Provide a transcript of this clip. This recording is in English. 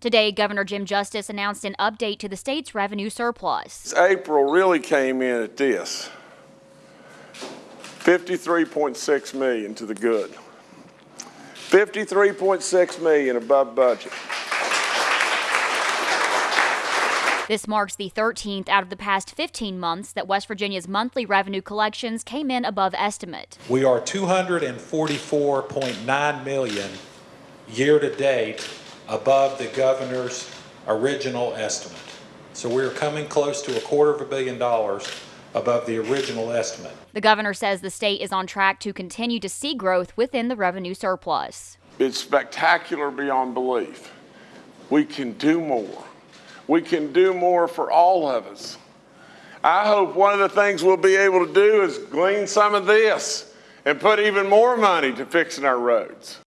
Today, Governor Jim Justice announced an update to the state's revenue surplus. April really came in at this. 53.6 million to the good. 53.6 million above budget. This marks the 13th out of the past 15 months that West Virginia's monthly revenue collections came in above estimate. We are 244.9 million year-to-date above the governor's original estimate. So we're coming close to a quarter of a billion dollars above the original estimate. The governor says the state is on track to continue to see growth within the revenue surplus. It's spectacular beyond belief. We can do more. We can do more for all of us. I hope one of the things we'll be able to do is glean some of this and put even more money to fixing our roads.